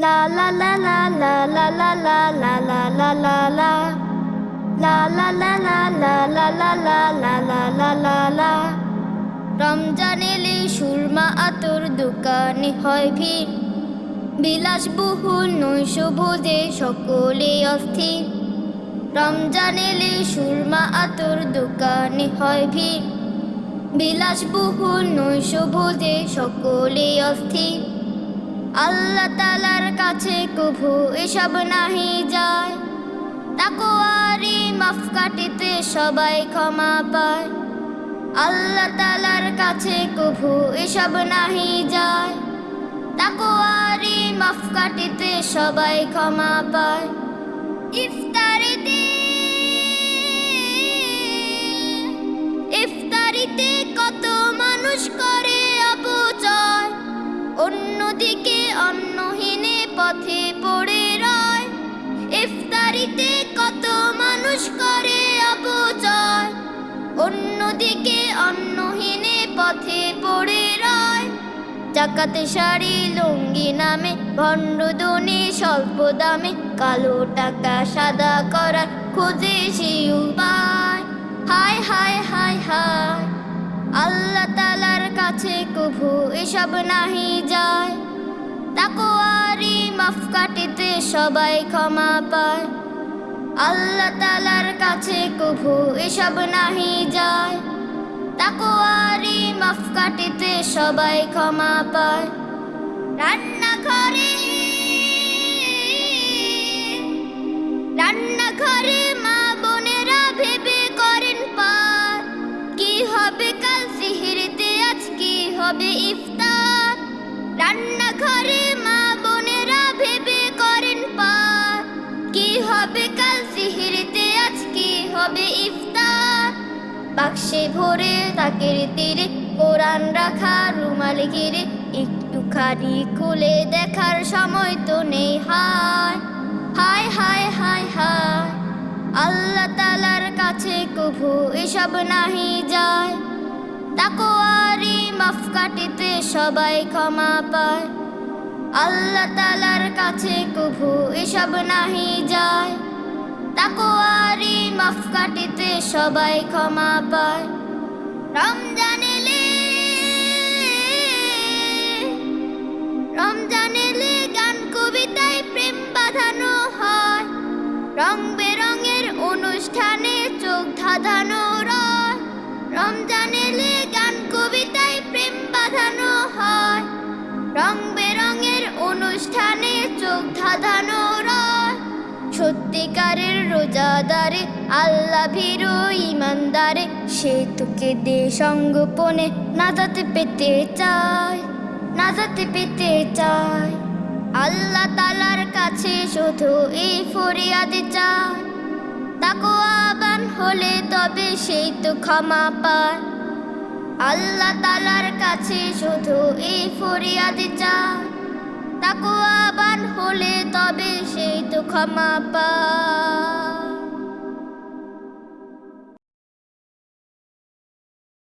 La la la la la la la la la la la la la La la la la la la la la la la la la la Ramzan Surma আতর দোকানে হয় ভিড় বিলাসবহুল নৈশ ভোজে সকলে অস্থির রমজান এলে সুরমা আতর দোকানে হয় ভিড় বিলাসবহুল নৈশ ভোজে সকলে অস্থির আল্লাহ তালার কাছে কভু এসব নাহি যায়। তাকোয়ারি মাফ কাটিতে সবাই ক্ষমা পায়। আল্লাহ তালার কাছে কভু এসব নাহি যায়। তাকোয়ারি মাফ কাটিতে সবাই ক্ষমা পায়। ইফতারিতে পথে পড়ে রয়। জাকাতে শাড়ি লুঙ্গি নামে, ভণ্ড দনে স্বল্প দামে, কালো টাকা সাদা করার খোঁজে সে উপায় হায় হায় হায় হায়, আল্লাহ তালার কাছে কভু এসব নাহি যায়। তাকোয়ারি মাফ কাটিতে সবাই ক্ষমা পায়। আল্লাহ তালার কাছে কভু এসব নাহি যায়। তাকোয়ারি মাফ কাটিতে সবাই ক্ষমা পায়। রান্নাঘরে রান্নাঘরে মা বোনেরা ভেবে করেন পার। কি হবে কাল সিহিরিতে, আজ কি হবে ইফতার? রান্নাঘরে মা বোনেরা ভেবে করেন পার। কি হবে কাল সিহিরিতে, আজ কি হবে ইফতার? বাক্সে ভরে তাকের তীরে কোরআন রাখা রুমাল ঘিরে একটুখানি খুলে দেখার সময় তো নেই। হায় হায় হায় হায় হায়। আল্লাহ তালার কাছে কভু এসব নাহি যায়। তাকোয়ারি মাফ কাটিতে সবাই ক্ষমা পায়। আল্লাহ তালার কাছে কভু এসব নাহি যায়। তাকোয়ারি মাফ কাটিতে সবাই ক্ষমা পায়। রমজান ধাঁধানো রমজান এলে গান, কবিতায় প্রেম বাঁধানো হয়। রং বেরঙের অনুষ্ঠানে চোখ ধাঁধানো রয়। সত্যিকারের রোজাদারে আল্লাহ ভীরু ইমানদারে, সে তোকে দে সঙ্গোপনে নাজাতে পেতে চায়, নাজাতে পেতে চায়। আল্লাহ তালার কাছে শুধু এই ফরিয়াদে চায়। হলে তবে সেই তো ক্ষমা পায়। আল্লাহ তালার কাছে শুধু এই ফরিয়াদি চায়। আবার হলে তবে সেই তো ক্ষমা পায়।